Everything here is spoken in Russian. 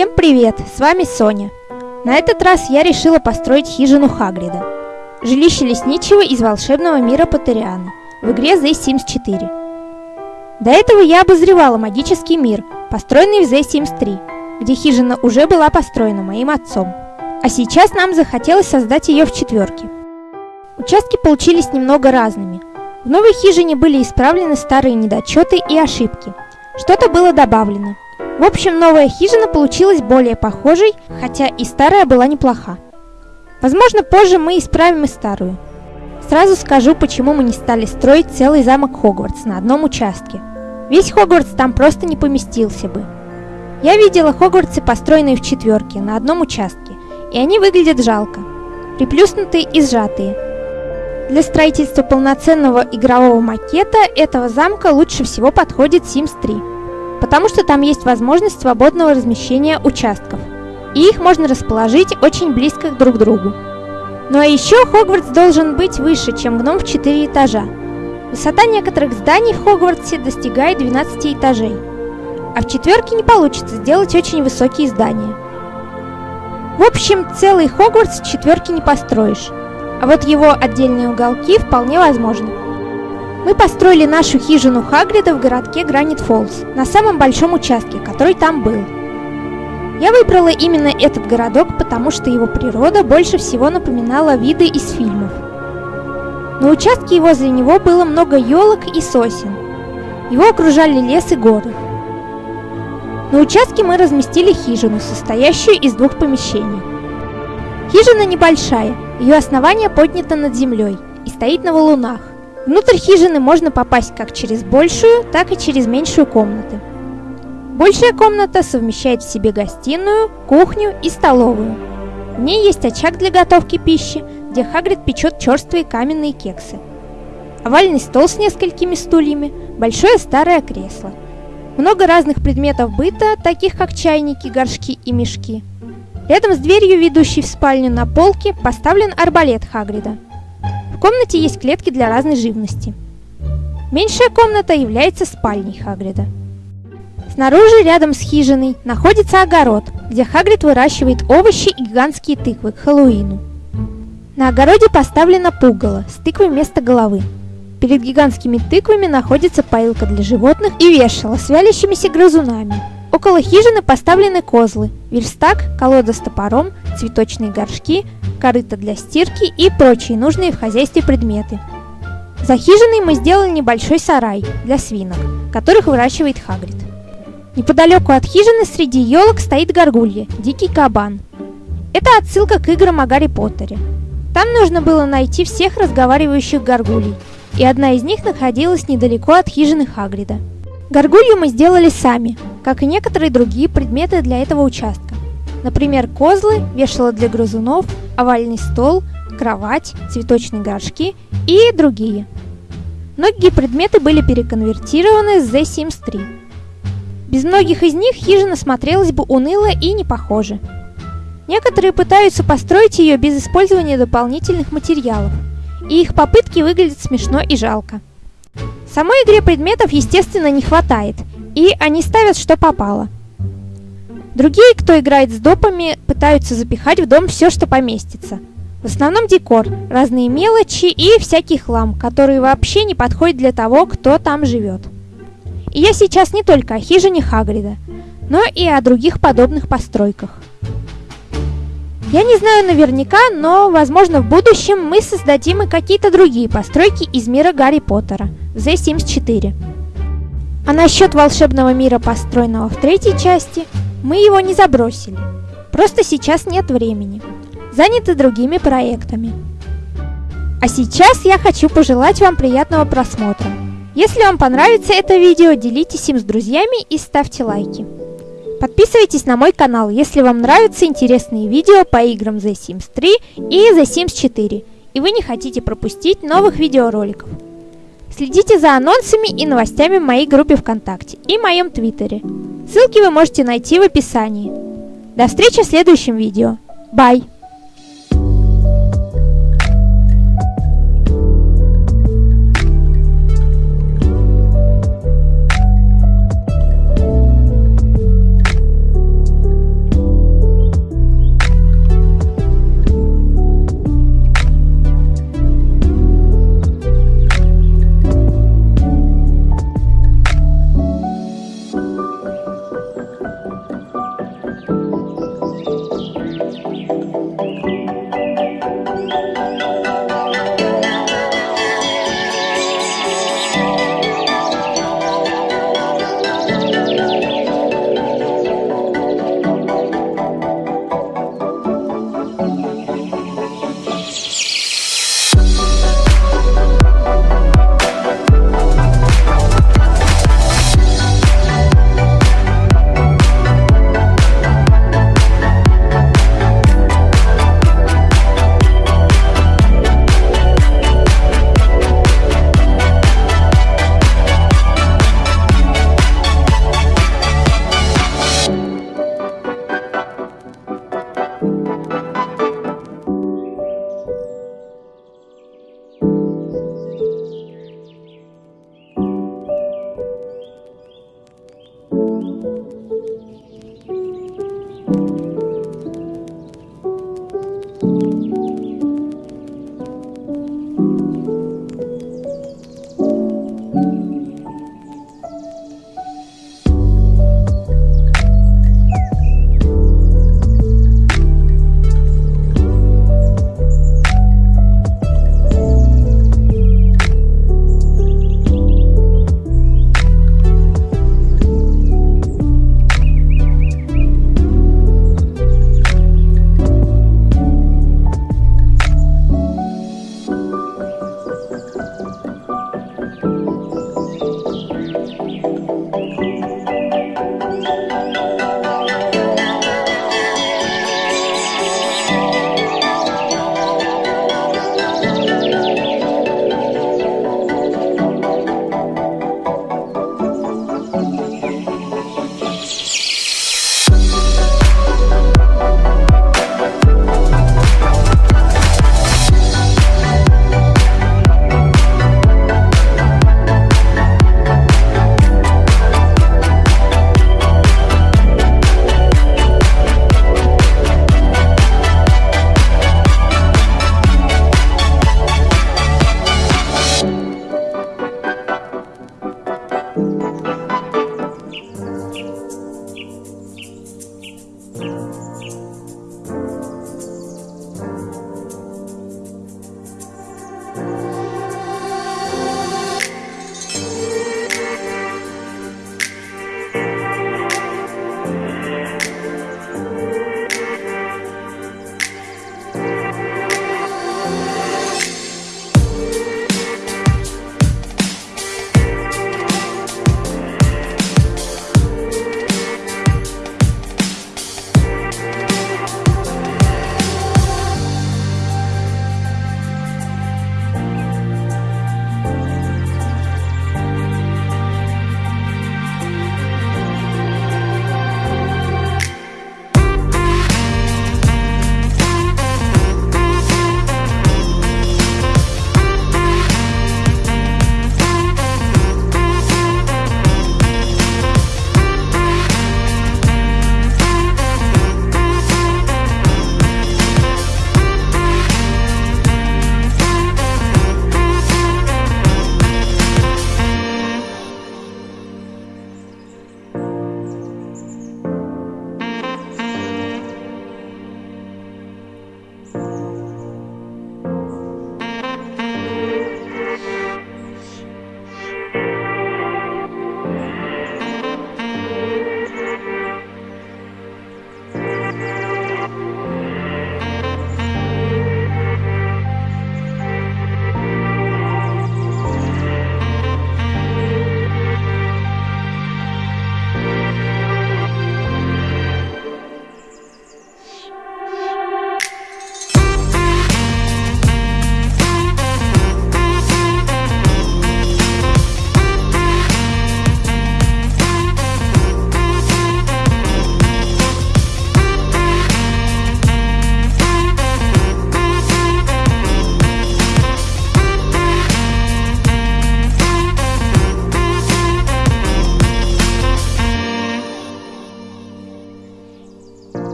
Всем привет, с вами Соня. На этот раз я решила построить хижину Хагрида. Жилище лесничего из волшебного мира Патериана в игре The Sims 4. До этого я обозревала магический мир, построенный в The Sims 3, где хижина уже была построена моим отцом. А сейчас нам захотелось создать ее в четверке. Участки получились немного разными. В новой хижине были исправлены старые недочеты и ошибки. Что-то было добавлено – в общем, новая хижина получилась более похожей, хотя и старая была неплоха. Возможно, позже мы исправим и старую. Сразу скажу, почему мы не стали строить целый замок Хогвартс на одном участке. Весь Хогвартс там просто не поместился бы. Я видела Хогвартсы, построенные в четверке, на одном участке, и они выглядят жалко, приплюснутые и сжатые. Для строительства полноценного игрового макета этого замка лучше всего подходит Sims 3 потому что там есть возможность свободного размещения участков, и их можно расположить очень близко друг к другу. Ну а еще Хогвартс должен быть выше, чем гном в 4 этажа. Высота некоторых зданий в Хогвартсе достигает 12 этажей, а в четверке не получится сделать очень высокие здания. В общем, целый Хогвартс в четверке не построишь, а вот его отдельные уголки вполне возможны. Мы построили нашу хижину Хагрида в городке Гранит Фоллс, на самом большом участке, который там был. Я выбрала именно этот городок, потому что его природа больше всего напоминала виды из фильмов. На участке и возле него было много елок и сосен. Его окружали лес и горы. На участке мы разместили хижину, состоящую из двух помещений. Хижина небольшая, ее основание поднято над землей и стоит на валунах. Внутрь хижины можно попасть как через большую, так и через меньшую комнаты. Большая комната совмещает в себе гостиную, кухню и столовую. В ней есть очаг для готовки пищи, где Хагрид печет черствые каменные кексы. Овальный стол с несколькими стульями, большое старое кресло. Много разных предметов быта, таких как чайники, горшки и мешки. Рядом с дверью, ведущей в спальню на полке, поставлен арбалет Хагрида – комнате есть клетки для разной живности. Меньшая комната является спальней Хагрида. Снаружи, рядом с хижиной, находится огород, где Хагрид выращивает овощи и гигантские тыквы к Хэллоуину. На огороде поставлена пугало с тыквой вместо головы. Перед гигантскими тыквами находится поилка для животных и вешало с вялящимися грызунами. Около хижины поставлены козлы, верстак, колода с топором, цветочные горшки, корыто для стирки и прочие нужные в хозяйстве предметы. За хижиной мы сделали небольшой сарай для свинок, которых выращивает Хагрид. Неподалеку от хижины среди елок стоит горгулья, дикий кабан. Это отсылка к играм о Гарри Поттере. Там нужно было найти всех разговаривающих горгулей, и одна из них находилась недалеко от хижины Хагрида. Горгулью мы сделали сами, как и некоторые другие предметы для этого участка. Например, козлы, вешало для грызунов, овальный стол, кровать, цветочные горшки и другие. Многие предметы были переконвертированы с The Sims 3. Без многих из них хижина смотрелась бы уныло и не похоже. Некоторые пытаются построить ее без использования дополнительных материалов, и их попытки выглядят смешно и жалко. Самой игре предметов, естественно, не хватает, и они ставят что попало – Другие, кто играет с допами, пытаются запихать в дом все, что поместится. В основном декор, разные мелочи и всякий хлам, который вообще не подходит для того, кто там живет. И я сейчас не только о хижине Хагрида, но и о других подобных постройках. Я не знаю наверняка, но, возможно, в будущем мы создадим и какие-то другие постройки из мира Гарри Поттера в The Sims 4. А насчет волшебного мира, построенного в третьей части, мы его не забросили. Просто сейчас нет времени. Заняты другими проектами. А сейчас я хочу пожелать вам приятного просмотра. Если вам понравится это видео, делитесь им с друзьями и ставьте лайки. Подписывайтесь на мой канал, если вам нравятся интересные видео по играм The Sims 3 и The Sims 4, и вы не хотите пропустить новых видеороликов. Следите за анонсами и новостями в моей группе ВКонтакте и моем Твиттере. Ссылки вы можете найти в описании. До встречи в следующем видео. Бай!